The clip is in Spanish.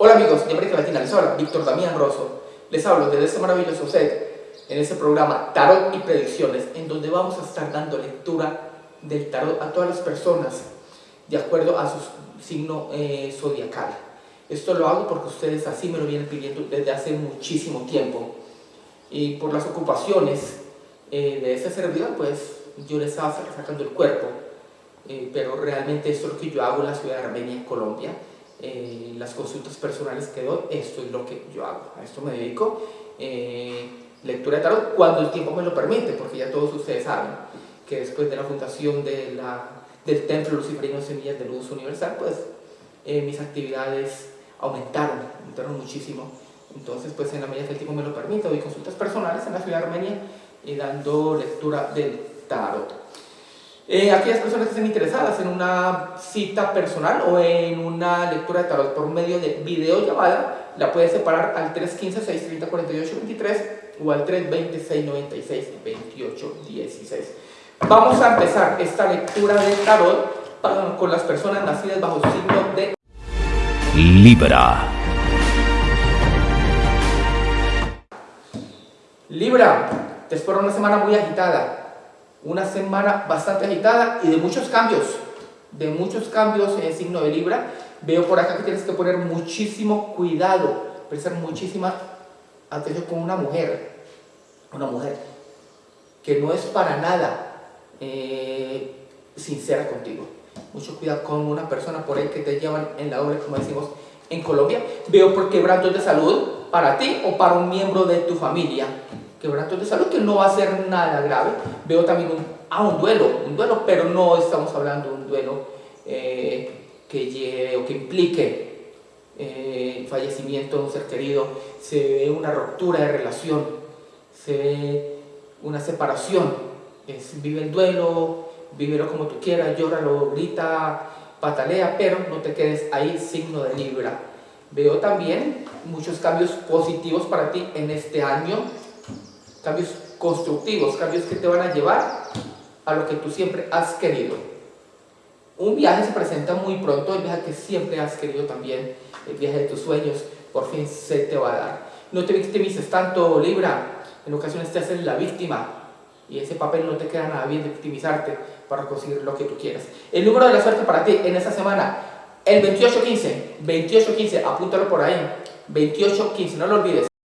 Hola amigos de América Latina, les habla Víctor Damián Rosso. Les hablo desde este maravilloso set en este programa Tarot y Predicciones, en donde vamos a estar dando lectura del tarot a todas las personas de acuerdo a su signo eh, zodiacal. Esto lo hago porque ustedes así me lo vienen pidiendo desde hace muchísimo tiempo. Y por las ocupaciones eh, de ese servidor, pues yo les estaba sacando el cuerpo. Eh, pero realmente esto es lo que yo hago en la ciudad de Armenia, Colombia eh, las consultas personales que doy, esto es lo que yo hago, a esto me dedico. Eh, lectura de tarot cuando el tiempo me lo permite, porque ya todos ustedes saben que después de la fundación del Templo Luciferino Semillas de Luz Universal, pues eh, mis actividades aumentaron, aumentaron muchísimo. Entonces, pues en la medida que el tiempo me lo permite, doy consultas personales en la ciudad de Armenia y dando lectura del tarot. Eh, aquellas personas que estén interesadas en una cita personal o en una lectura de tarot por medio de videollamada, la puedes separar al 315-630-4823 o al 320-696-2816. Vamos a empezar esta lectura de tarot con las personas nacidas bajo signo de Libra. Libra, te espero una semana muy agitada una semana bastante agitada y de muchos cambios, de muchos cambios en el signo de Libra. Veo por acá que tienes que poner muchísimo cuidado, prestar muchísima atención con una mujer, una mujer que no es para nada eh, sincera contigo. Mucho cuidado con una persona por ahí que te llevan en la doble, como decimos en Colombia. Veo por quebrantos de salud para ti o para un miembro de tu familia quebrantos de salud, que no va a ser nada grave. Veo también un, ah, un duelo, un duelo, pero no estamos hablando de un duelo eh, que lleve o que implique eh, fallecimiento de un ser querido. Se ve una ruptura de relación, se ve una separación. Es, vive el duelo, vívelo como tú quieras, llóralo, grita, patalea, pero no te quedes ahí, signo de Libra. Veo también muchos cambios positivos para ti en este año cambios constructivos, cambios que te van a llevar a lo que tú siempre has querido. Un viaje se presenta muy pronto, el viaje que siempre has querido también, el viaje de tus sueños, por fin se te va a dar. No te victimices tanto, Libra, en ocasiones te haces la víctima y ese papel no te queda nada bien de victimizarte para conseguir lo que tú quieras. El número de la suerte para ti en esta semana, el 2815, 2815, apúntalo por ahí, 2815, no lo olvides.